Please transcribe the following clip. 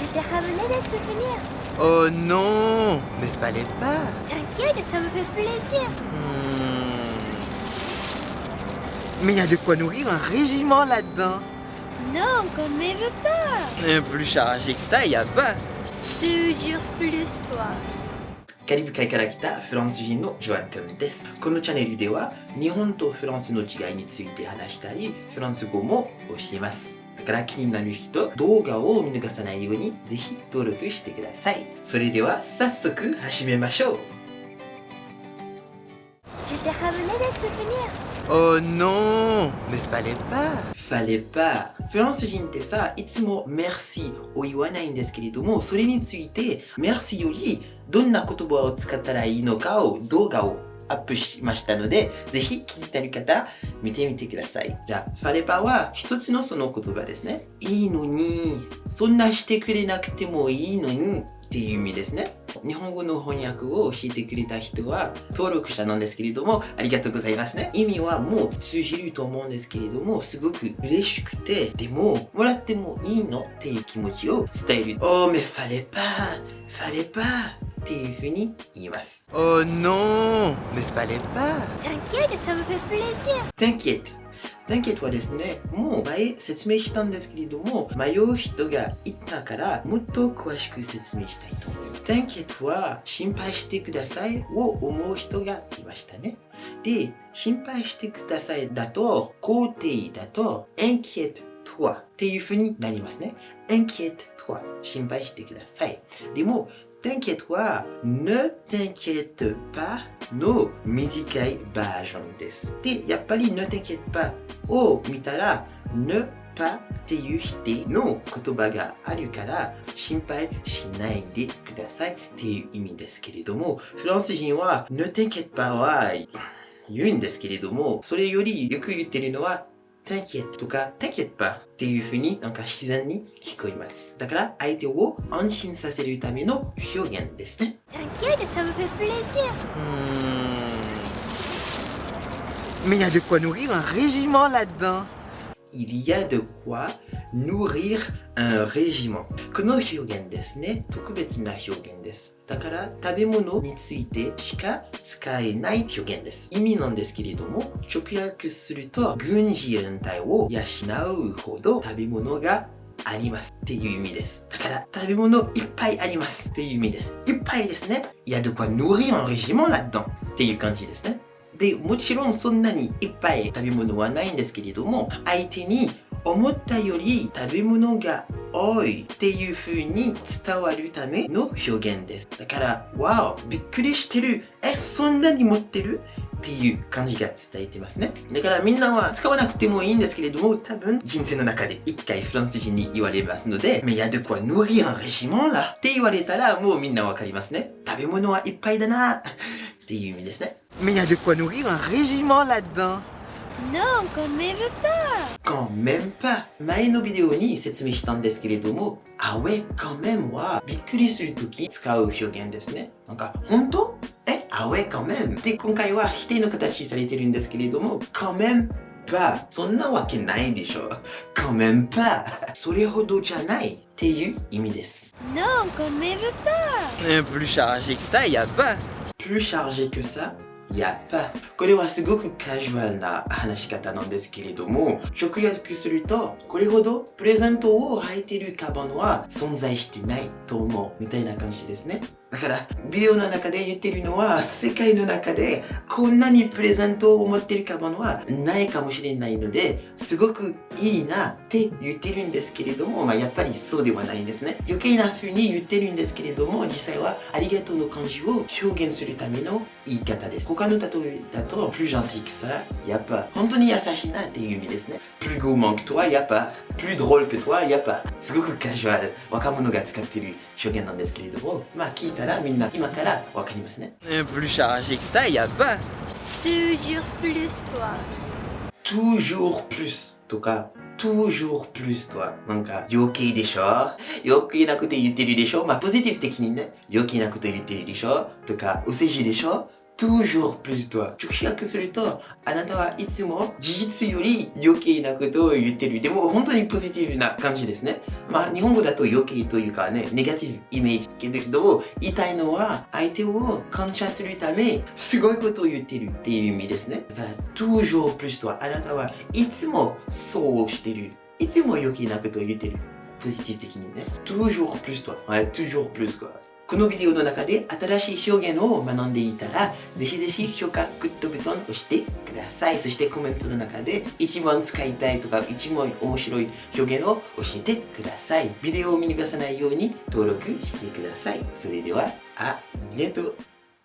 Je t'ai ramené des souvenirs. Oh non Mais fallait pas T'inquiète, ça me fait plaisir. Hmm. Mais il y a de quoi nourrir un régiment là-dedans Non, qu'on ne me veut pas. Et Plus chargé que ça, il y a pas Toujours plus toi. カリブ海から来たフランス人のジョアン君です。このチャンネルでは日本とフランスの違いについて話したり、フランス語も教えます。 だから気になる人、動画を見逃さないようにぜひ登録してください。それでは早速始めましょう。Oh non Mais fallait pas fallait pas フランス人ってさ、いつも merci を言わないんですけれども、それについて merci よりどんな言葉を使ったらいいのかを動画をアップしましたので、ぜひ気になる方、見てみてください。じゃあ、ファレパは一つのその言葉ですね。いいのに、そんなしてくれなくてもいいのにっていう意味ですね。日本語の翻訳を教えてくれた人は登録者なんですけれども、ありがとうございますね。意味はもう通じると思うんですけれども、すごく嬉しくて、でも、もらってもいいのっていう気持ちを伝える。Oh, mais fallait pas, fallait pas っていうふうに言います。Oh non Mais fallait pas T'inquiète, ça me fait plaisir. T'inquiète. T'inquiète はですね、もう前説明したんですけれども、迷う人がいたから、もっと詳しく説明したいと思います。T'inquiète は心配してくださいを思う人がいましたね。で、心配してくださいだと、肯定だと、inquiète toi っていう風になりますね。inquiète toi 心配してください。でも、T'inquiète は Ne t'inquiète pas の短いバージョンです。で、やっぱり Ne t'inquiète pas. を見たら Ne pas っていう否定の言葉があるから心配しないでくださいっていう意味ですけれども、フランス人は Ne t'inquiète pas は言うんですけれども、それよりよく言ってるのは T'inquiète とか T'inquiète pas っていう風になんか自然に聞こえます。だから相手を安心させるための表現ですね。 T'inquiète, ça me fait plaisir. Hmm. Mais il y a de quoi nourrir un régiment là-dedans Il y a de quoi nourrir un régiment. この表現ですね、特別な表現です。だから食べ物についてしか使えない表現です。意味なんですけれども、直訳すると軍事連隊を養うほど食べ物がありますっていう意味です。だから食べ物いっぱいありますっていう意味です。いっぱいですね。Il y a de quoi nourrir un régiment là-dedans っていう感じですね。で、もちろんそんなにいっぱい食べ物はないんですけれども、相手に思ったより食べ物が多いっていう風に伝わるための表現です。だから、わお、びっくりしてる。え、そんなに持ってる？っていう感じが伝えてますね。だからみんなは使わなくてもいいんですけれども、多分人生の中で一回フランス人に言われますので、mais y a de quoi nourrir un régiment là って言われたらもうみんなわかりますね。食べ物はいっぱいだなっていう意味ですね。Mais il y a de quoi nourrir un régiment là-dedans Non, qu'on ne me veut pas. quand même pas 前のビデオに説明したんですけれども、あouais quand même はびっくりするとき使う表現ですね。なんか、本当えあouais quand même で、今回は否定の形されてるんですけれども、quand même pas そんなわけないでしょ。quand même pas それほどじゃないっていう意味です。 Non, qu'on ne me veut pas. Et Plus chargé que ça, il y a pas plus chargé que ça やっぱこれはすごくカジュアルな話し方なんですけれども直訳するとこれほどプレゼントを履いてるカバンは存在してないと思うみたいな感じですね。だからビデオの中で言ってるのは世界の中でこんなにプレゼントを持ってるカバンはないかもしれないのですごくいいなって言ってるんですけれども、まあ、やっぱりそうではないんですね。余計な風に言ってるんですけれども実際はありがとうの感じを表現するための言い方です。他の例えだと plus gentil que ça やっぱ本当に優しいなっていう意味ですね。plus gourmand que toi やっぱ plus drôle que toi やっぱすごくカジュアル若者が使ってる表現なんですけれどもまあ聞いてたらみんな今からわかりますね。Et Plus chargé que ça, il y a pas Toujours plus toi. toujours plus とか toujours plus とはなんか余計でしょ？余計なこと言ってるでしょ？まあポジティブ的にね余計なこと言ってるでしょ？とかお世辞でしょ？Toujours plus とは直訳するとあなたはいつも事実より余計なことを言ってる。でも本当にポジティブな感じですね。まあ日本語だと余計というかねネガティブイメージつけるけど言いたいのは相手を感謝するためすごいことを言ってるっていう意味ですね。だから toujours plus とはあなたはいつもそうしてる。いつも余計なことを言ってる。ポジティブ的にね。toujours plus とは、はい、toujours plus かこのビデオの中で新しい表現を学んでいたら、ぜひぜひ評価、グッドボタンを押してください。そしてコメントの中で一番使いたいとか一番面白い表現を教えてください。ビデオを見逃さないように登録してください。それでは、ありがとう。